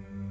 you